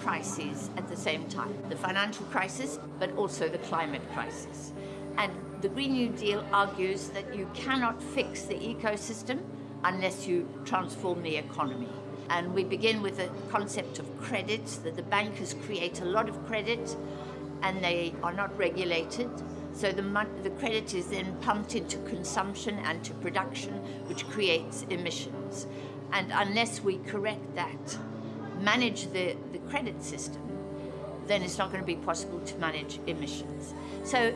crises at the same time. The financial crisis, but also the climate crisis. And the Green New Deal argues that you cannot fix the ecosystem unless you transform the economy. And we begin with the concept of credit, that the bankers create a lot of credit and they are not regulated. So the, the credit is then pumped into consumption and to production, which creates emissions. And unless we correct that, manage the, the credit system, then it's not going to be possible to manage emissions. So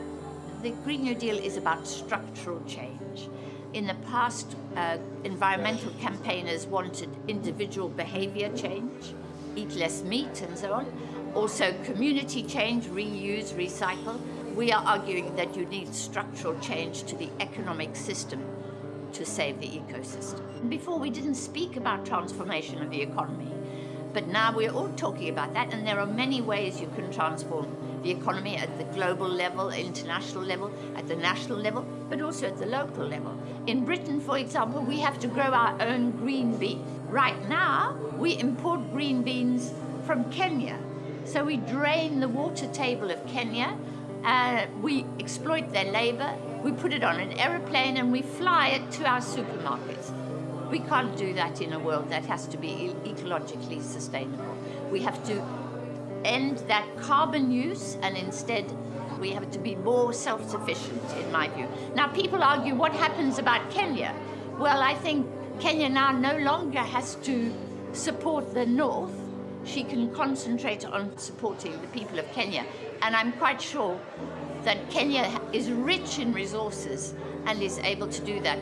the Green New Deal is about structural change. In the past, uh, environmental campaigners wanted individual behavior change, eat less meat and so on. Also community change, reuse, recycle. We are arguing that you need structural change to the economic system to save the ecosystem. Before we didn't speak about transformation of the economy, but now we're all talking about that and there are many ways you can transform the economy at the global level, international level, at the national level, but also at the local level. In Britain, for example, we have to grow our own green bean. Right now, we import green beans from Kenya. So we drain the water table of Kenya, uh, we exploit their labor, we put it on an aeroplane and we fly it to our supermarkets. We can't do that in a world that has to be ecologically sustainable. We have to end that carbon use and instead we have to be more self-sufficient in my view. Now people argue what happens about Kenya? Well I think Kenya now no longer has to support the north she can concentrate on supporting the people of Kenya and I'm quite sure that Kenya is rich in resources and is able to do that.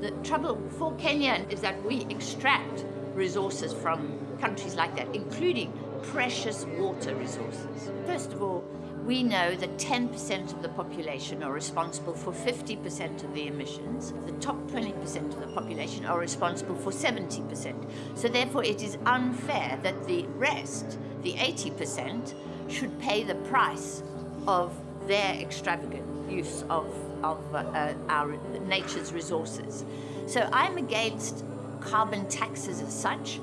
The trouble for Kenya is that we extract resources from countries like that, including precious water resources. First of all, we know that 10% of the population are responsible for 50% of the emissions. The top 20% of the population are responsible for 70%. So therefore it is unfair that the rest, the 80%, should pay the price of their extravagant use of, of uh, our nature's resources. So I'm against carbon taxes as such.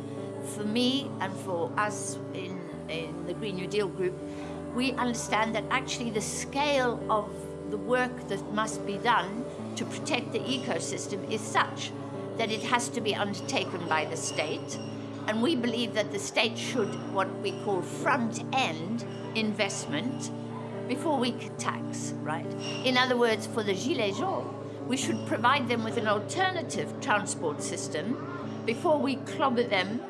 For me and for us in, in the Green New Deal group, we understand that actually the scale of the work that must be done to protect the ecosystem is such that it has to be undertaken by the state. And we believe that the state should, what we call front-end investment, before we tax, right? In other words, for the Gilets jaunes, we should provide them with an alternative transport system before we clobber them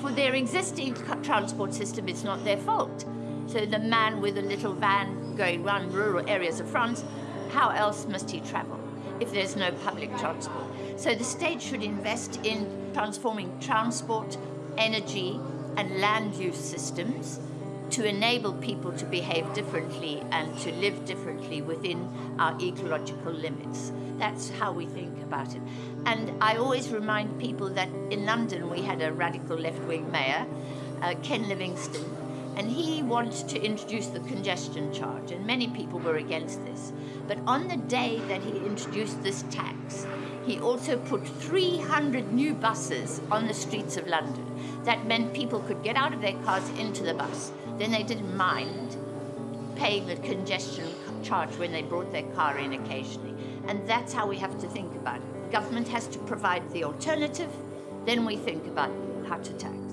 for their existing transport system. It's not their fault. So the man with a little van going around rural areas of France, how else must he travel if there's no public transport? So the state should invest in transforming transport, energy and land use systems to enable people to behave differently and to live differently within our ecological limits. That's how we think about it. And I always remind people that in London we had a radical left-wing mayor, uh, Ken Livingstone, and he wanted to introduce the congestion charge, and many people were against this. But on the day that he introduced this tax, he also put 300 new buses on the streets of London. That meant people could get out of their cars into the bus. Then they didn't mind paying the congestion charge when they brought their car in occasionally. And that's how we have to think about it. Government has to provide the alternative, then we think about how to tax.